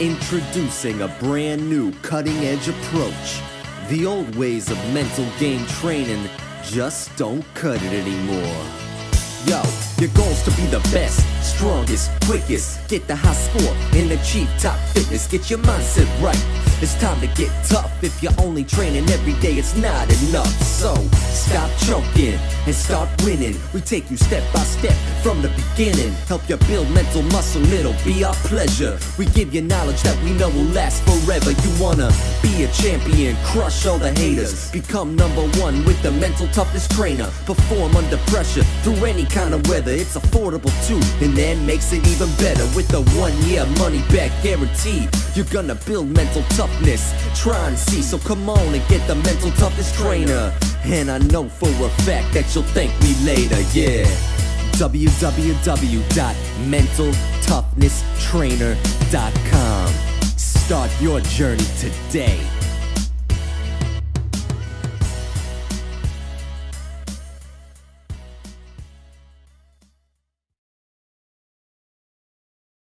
Introducing a brand new cutting edge approach. The old ways of mental game training just don't cut it anymore. Yo, your goal's to be the best, strongest, quickest. Get the high score and achieve top fitness. Get your mindset right. It's time to get tough. If you're only training every day, it's not enough. So stop choking and start winning. We take you step by step from the beginning. Help you build mental muscle, it'll be our pleasure. We give you knowledge that we know will last forever. You wanna be a champion, crush all the haters. Become number one with the mental toughness trainer. Perform under pressure through any kind of weather. It's affordable too, and then makes it even better with the one year money back guarantee. You're gonna build mental toughness. Try and see, so come on and get the mental toughness trainer. And I know for a fact that you'll thank me later, yeah. www.mentaltoughnesstrainer.com. Start your journey today.